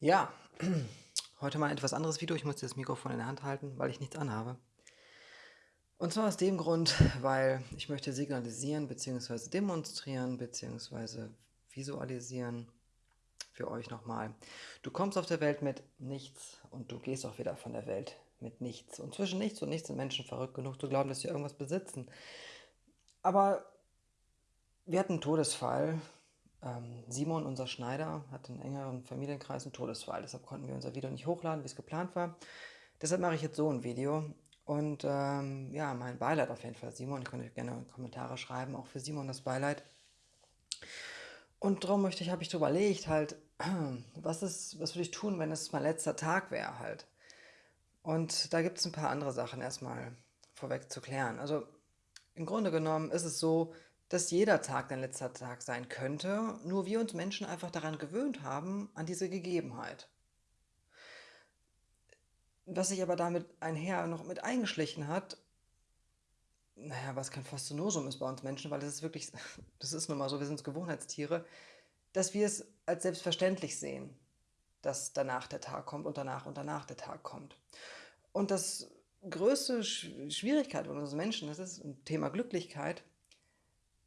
Ja, heute mal ein etwas anderes Video. Ich muss das Mikrofon in der Hand halten, weil ich nichts anhabe. Und zwar aus dem Grund, weil ich möchte signalisieren bzw. demonstrieren bzw. visualisieren für euch nochmal. Du kommst auf der Welt mit nichts und du gehst auch wieder von der Welt mit nichts. Und zwischen nichts und nichts sind Menschen verrückt genug zu glauben, dass sie irgendwas besitzen. Aber wir hatten einen Todesfall ähm, Simon, unser Schneider, hat in engeren Familienkreis einen Todesfall. Deshalb konnten wir unser Video nicht hochladen, wie es geplant war. Deshalb mache ich jetzt so ein Video. Und ähm, ja, mein Beileid auf jeden Fall, Simon. Ich könnte gerne Kommentare schreiben, auch für Simon das Beileid. Und darum möchte ich, habe ich überlegt, halt, was ist, was würde ich tun, wenn es mein letzter Tag wäre halt. Und da gibt es ein paar andere Sachen erstmal vorweg zu klären. Also im Grunde genommen ist es so, dass jeder Tag dein letzter Tag sein könnte, nur wir uns Menschen einfach daran gewöhnt haben, an diese Gegebenheit. Was sich aber damit einher noch mit eingeschlichen hat, naja, was kein Faszinosum ist bei uns Menschen, weil das ist wirklich, das ist nun mal so, wir sind Gewohnheitstiere, dass wir es als selbstverständlich sehen, dass danach der Tag kommt und danach und danach der Tag kommt. Und das größte Schwierigkeit unseres Menschen, das ist ein Thema Glücklichkeit,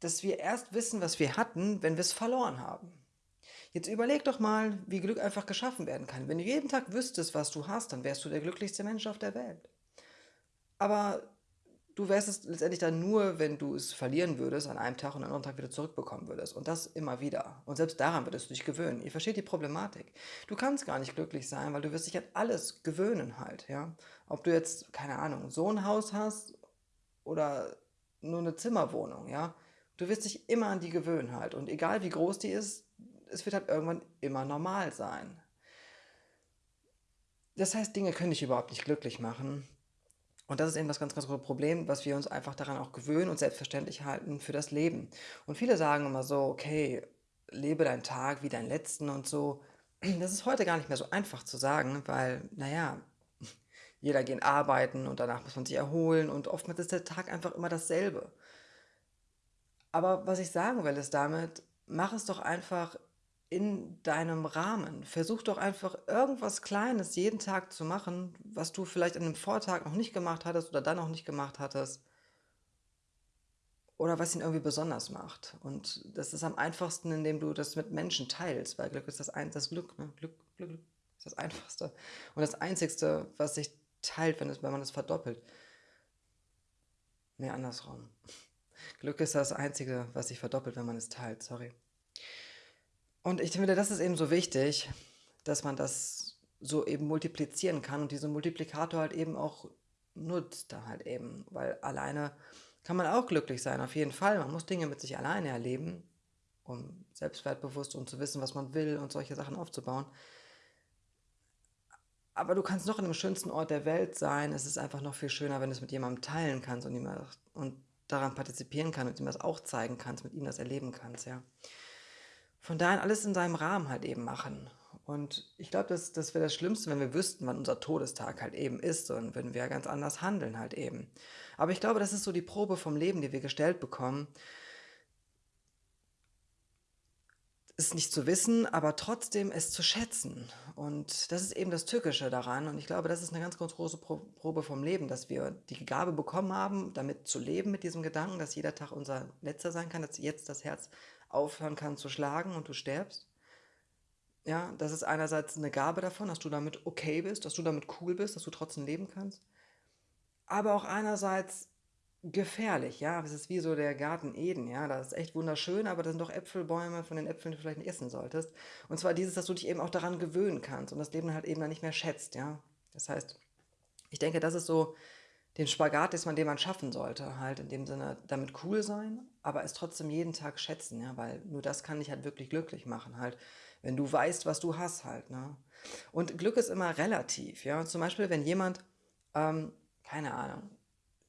dass wir erst wissen, was wir hatten, wenn wir es verloren haben. Jetzt überleg doch mal, wie Glück einfach geschaffen werden kann. Wenn du jeden Tag wüsstest, was du hast, dann wärst du der glücklichste Mensch auf der Welt. Aber du wärst es letztendlich dann nur, wenn du es verlieren würdest an einem Tag und am anderen Tag wieder zurückbekommen würdest. Und das immer wieder. Und selbst daran würdest du dich gewöhnen. Ihr versteht die Problematik. Du kannst gar nicht glücklich sein, weil du wirst dich an alles gewöhnen halt. Ja? Ob du jetzt, keine Ahnung, so ein Haus hast oder nur eine Zimmerwohnung. Ja? Du wirst dich immer an die gewöhnen halt. Und egal wie groß die ist, es wird halt irgendwann immer normal sein. Das heißt, Dinge können dich überhaupt nicht glücklich machen. Und das ist eben das ganz, ganz große Problem, was wir uns einfach daran auch gewöhnen und selbstverständlich halten für das Leben. Und viele sagen immer so, okay, lebe deinen Tag wie deinen letzten und so. Das ist heute gar nicht mehr so einfach zu sagen, weil, naja, jeder geht arbeiten und danach muss man sich erholen und oftmals ist der Tag einfach immer dasselbe. Aber was ich sagen will, ist damit, mach es doch einfach in deinem Rahmen. Versuch doch einfach irgendwas Kleines jeden Tag zu machen, was du vielleicht an einem Vortag noch nicht gemacht hattest oder dann noch nicht gemacht hattest. Oder was ihn irgendwie besonders macht. Und das ist am einfachsten, indem du das mit Menschen teilst, weil Glück ist das, ein, das Glück, ne? Glück, Glück, Glück ist das Einfachste. Und das Einzigste, was sich teilt, wenn, es, wenn man es verdoppelt. Nee, andersrum. Glück ist das Einzige, was sich verdoppelt, wenn man es teilt, sorry. Und ich finde, das ist eben so wichtig, dass man das so eben multiplizieren kann und diesen Multiplikator halt eben auch nutzt da halt eben, weil alleine kann man auch glücklich sein, auf jeden Fall. Man muss Dinge mit sich alleine erleben, um selbstwertbewusst und zu wissen, was man will und solche Sachen aufzubauen. Aber du kannst noch in dem schönsten Ort der Welt sein. Es ist einfach noch viel schöner, wenn du es mit jemandem teilen kannst und, und daran partizipieren kann und ihm das auch zeigen kannst, mit ihm das erleben kannst, ja. Von daher alles in seinem Rahmen halt eben machen. Und ich glaube, das, das wäre das Schlimmste, wenn wir wüssten, wann unser Todestag halt eben ist und wenn wir ganz anders handeln halt eben. Aber ich glaube, das ist so die Probe vom Leben, die wir gestellt bekommen, es nicht zu wissen, aber trotzdem es zu schätzen. Und das ist eben das Tückische daran. Und ich glaube, das ist eine ganz, ganz große Probe vom Leben, dass wir die Gabe bekommen haben, damit zu leben, mit diesem Gedanken, dass jeder Tag unser letzter sein kann, dass jetzt das Herz aufhören kann zu schlagen und du stirbst. Ja, das ist einerseits eine Gabe davon, dass du damit okay bist, dass du damit cool bist, dass du trotzdem leben kannst. Aber auch einerseits gefährlich, ja. Es ist wie so der Garten Eden, ja. Das ist echt wunderschön, aber das sind doch Äpfelbäume, von den Äpfeln die du vielleicht nicht essen solltest. Und zwar dieses, dass du dich eben auch daran gewöhnen kannst und das Leben halt eben dann nicht mehr schätzt, ja. Das heißt, ich denke, das ist so den Spagat, den man, den man schaffen sollte, halt in dem Sinne damit cool sein, aber es trotzdem jeden Tag schätzen, ja, weil nur das kann dich halt wirklich glücklich machen, halt, wenn du weißt, was du hast, halt, ne. Und Glück ist immer relativ, ja. Zum Beispiel, wenn jemand, ähm, keine Ahnung,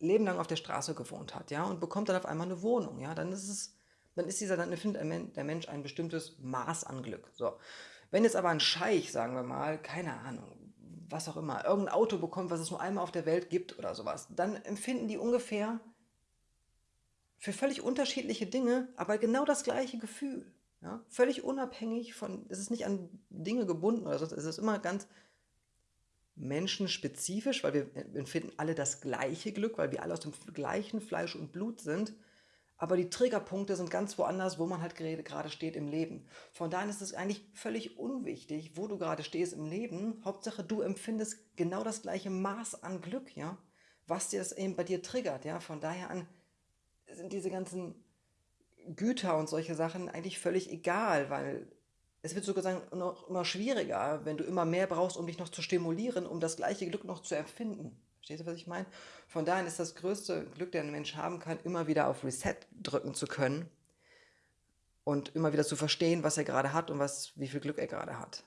Leben lang auf der Straße gewohnt hat, ja, und bekommt dann auf einmal eine Wohnung, ja, dann ist es, dann ist dieser, dann findet der Mensch ein bestimmtes Maß an Glück. So. Wenn jetzt aber ein Scheich, sagen wir mal, keine Ahnung, was auch immer, irgendein Auto bekommt, was es nur einmal auf der Welt gibt oder sowas, dann empfinden die ungefähr für völlig unterschiedliche Dinge, aber genau das gleiche Gefühl. Ja? Völlig unabhängig von, es ist nicht an Dinge gebunden oder sonst, es ist immer ganz menschenspezifisch, weil wir empfinden alle das gleiche Glück, weil wir alle aus dem gleichen Fleisch und Blut sind. Aber die Triggerpunkte sind ganz woanders, wo man halt gerade steht im Leben. Von daher ist es eigentlich völlig unwichtig, wo du gerade stehst im Leben. Hauptsache, du empfindest genau das gleiche Maß an Glück, ja, was dir das eben bei dir triggert, ja. Von daher an sind diese ganzen Güter und solche Sachen eigentlich völlig egal, weil es wird sogar noch immer schwieriger, wenn du immer mehr brauchst, um dich noch zu stimulieren, um das gleiche Glück noch zu empfinden. Verstehst du, was ich meine? Von daher ist das größte Glück, der ein Mensch haben kann, immer wieder auf Reset drücken zu können und immer wieder zu verstehen, was er gerade hat und was, wie viel Glück er gerade hat.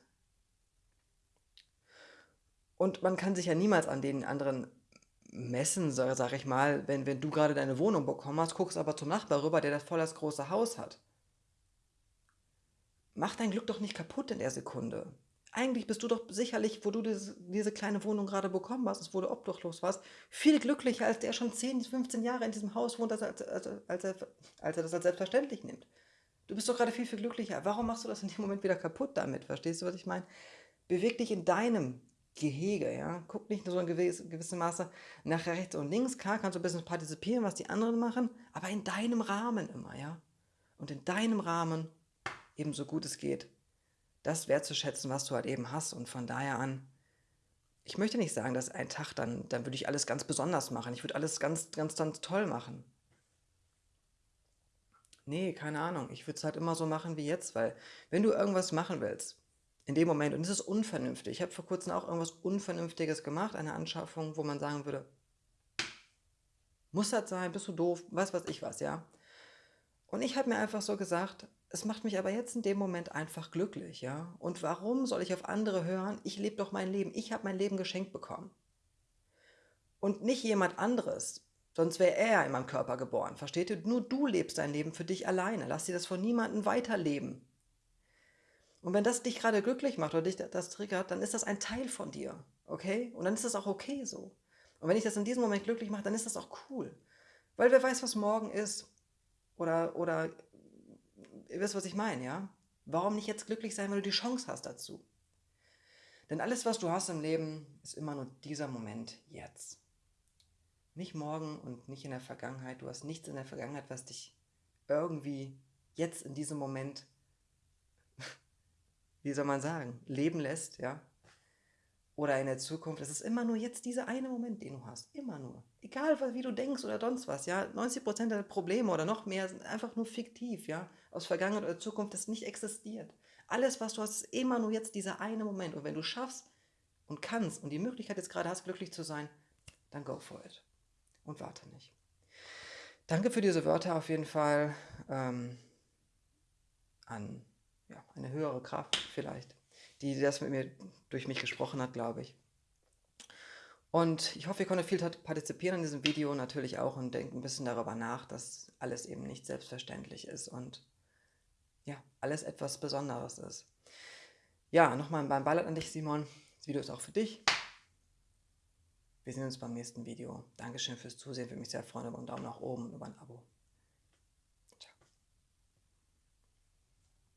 Und man kann sich ja niemals an den anderen messen, sag, ich mal, wenn, wenn du gerade deine Wohnung bekommen hast, guckst aber zum Nachbar rüber, der das voll das große Haus hat. Mach dein Glück doch nicht kaputt in der Sekunde eigentlich bist du doch sicherlich, wo du diese, kleine Wohnung gerade bekommen hast, wo du obdachlos warst, viel glücklicher, als der schon 10, 15 Jahre in diesem Haus wohnt, als, als, als, als, er, als er das als selbstverständlich nimmt. Du bist doch gerade viel, viel glücklicher. Warum machst du das in dem Moment wieder kaputt damit? Verstehst du, was ich meine? Beweg dich in deinem Gehege, ja. Guck nicht nur so in gewisse, gewissem Maße nach rechts und links. Klar kannst du ein bisschen partizipieren, was die anderen machen, aber in deinem Rahmen immer, ja. Und in deinem Rahmen, ebenso gut es geht, das wertzuschätzen, was du halt eben hast. Und von daher an, ich möchte nicht sagen, dass ein Tag, dann, dann würde ich alles ganz besonders machen. Ich würde alles ganz, ganz, ganz toll machen. Nee, keine Ahnung. Ich würde es halt immer so machen wie jetzt, weil wenn du irgendwas machen willst, in dem Moment, und es ist unvernünftig, ich habe vor kurzem auch irgendwas Unvernünftiges gemacht, eine Anschaffung, wo man sagen würde, muss das sein, bist du doof, was weiß ich was, ja. Und ich habe mir einfach so gesagt, es macht mich aber jetzt in dem Moment einfach glücklich, ja. Und warum soll ich auf andere hören? Ich lebe doch mein Leben. Ich habe mein Leben geschenkt bekommen. Und nicht jemand anderes. Sonst wäre er ja in meinem Körper geboren. Versteht ihr? Nur du lebst dein Leben für dich alleine. Lass dir das von niemandem weiterleben. Und wenn das dich gerade glücklich macht oder dich das triggert, dann ist das ein Teil von dir. Okay? Und dann ist das auch okay so. Und wenn ich das in diesem Moment glücklich mache, dann ist das auch cool. Weil wer weiß, was morgen ist. Oder, oder ihr wisst, was ich meine, ja? Warum nicht jetzt glücklich sein, wenn du die Chance hast dazu? Denn alles, was du hast im Leben, ist immer nur dieser Moment jetzt. Nicht morgen und nicht in der Vergangenheit. Du hast nichts in der Vergangenheit, was dich irgendwie jetzt in diesem Moment, wie soll man sagen, leben lässt, ja? Oder in der Zukunft. Es ist immer nur jetzt dieser eine Moment, den du hast. Immer nur. Egal, wie du denkst oder sonst was. Ja, 90% der Probleme oder noch mehr sind einfach nur fiktiv. Ja, aus Vergangenheit oder Zukunft, das nicht existiert. Alles, was du hast, ist immer nur jetzt dieser eine Moment. Und wenn du schaffst und kannst und die Möglichkeit jetzt gerade hast, glücklich zu sein, dann go for it. Und warte nicht. Danke für diese Wörter auf jeden Fall ähm, an ja, eine höhere Kraft vielleicht die das mit mir durch mich gesprochen hat, glaube ich. Und ich hoffe, ihr konntet viel partizipieren in diesem Video natürlich auch und denkt ein bisschen darüber nach, dass alles eben nicht selbstverständlich ist und ja, alles etwas Besonderes ist. Ja, nochmal beim Beileid an dich, Simon. Das Video ist auch für dich. Wir sehen uns beim nächsten Video. Dankeschön fürs Zusehen, würde mich sehr freuen über einen Daumen nach oben und über ein Abo.